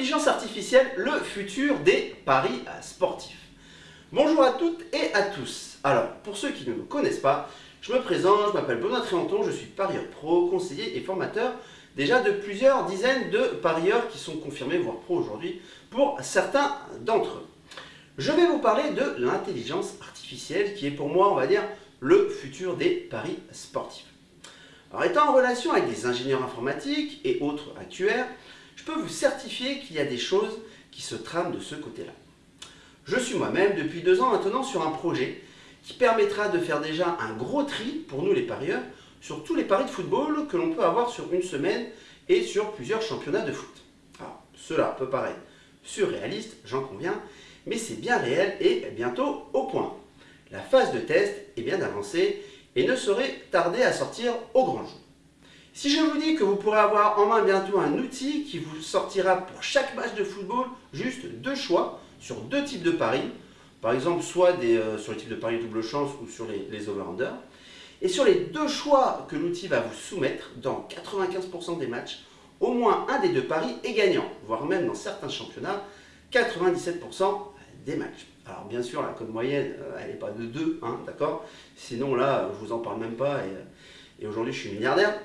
L'intelligence artificielle, le futur des paris sportifs. Bonjour à toutes et à tous. Alors, pour ceux qui ne me connaissent pas, je me présente, je m'appelle Benoît Tréanton, je suis parieur pro, conseiller et formateur déjà de plusieurs dizaines de parieurs qui sont confirmés, voire pro aujourd'hui, pour certains d'entre eux. Je vais vous parler de l'intelligence artificielle qui est pour moi, on va dire, le futur des paris sportifs. Alors, étant en relation avec des ingénieurs informatiques et autres actuaires, je peux vous certifier qu'il y a des choses qui se trament de ce côté-là. Je suis moi-même depuis deux ans maintenant sur un projet qui permettra de faire déjà un gros tri pour nous les parieurs sur tous les paris de football que l'on peut avoir sur une semaine et sur plusieurs championnats de foot. Alors, cela peut paraître surréaliste, j'en conviens, mais c'est bien réel et bientôt au point. La phase de test est bien avancée et ne saurait tarder à sortir au grand jour. Si je vous dis que vous pourrez avoir en main bientôt un outil qui vous sortira pour chaque match de football juste deux choix sur deux types de paris, par exemple soit euh, sur le type de paris double chance ou sur les, les over-under, et sur les deux choix que l'outil va vous soumettre, dans 95% des matchs, au moins un des deux paris est gagnant, voire même dans certains championnats, 97% des matchs. Alors bien sûr, la cote moyenne, euh, elle n'est pas de 2, hein, d'accord? Sinon là, je vous en parle même pas et, et aujourd'hui je suis milliardaire.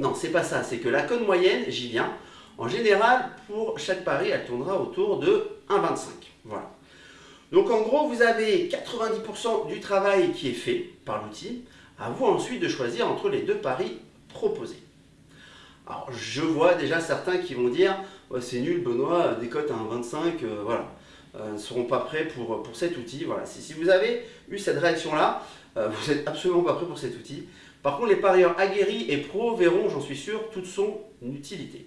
Non, c'est pas ça, c'est que la cote moyenne, j'y viens. En général, pour chaque pari, elle tournera autour de 1,25. Voilà. Donc en gros, vous avez 90% du travail qui est fait par l'outil. À vous ensuite de choisir entre les deux paris proposés. Alors je vois déjà certains qui vont dire c'est nul Benoît, des cotes à 1,25, euh, voilà. Euh, ne seront pas prêts pour, pour cet outil. Voilà. Si, si vous avez eu cette réaction-là, euh, vous n'êtes absolument pas prêt pour cet outil. Par contre, les parieurs aguerris et pros verront, j'en suis sûr, toute son utilité.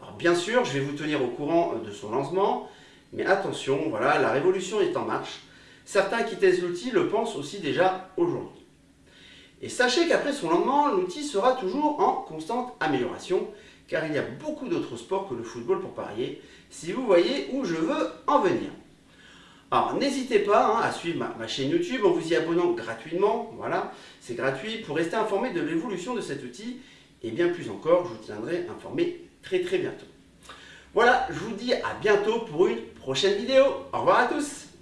Alors bien sûr, je vais vous tenir au courant de son lancement, mais attention, voilà, la révolution est en marche. Certains qui testent l'outil le pensent aussi déjà aujourd'hui. Et sachez qu'après son lancement, l'outil sera toujours en constante amélioration, car il y a beaucoup d'autres sports que le football pour parier, si vous voyez où je veux en venir. Alors n'hésitez pas hein, à suivre ma, chaîne YouTube en vous y abonnant gratuitement, voilà, c'est gratuit, pour rester informé de l'évolution de cet outil, et bien plus encore, je vous tiendrai informé très très bientôt. Voilà, je vous dis à bientôt pour une prochaine vidéo. Au revoir à tous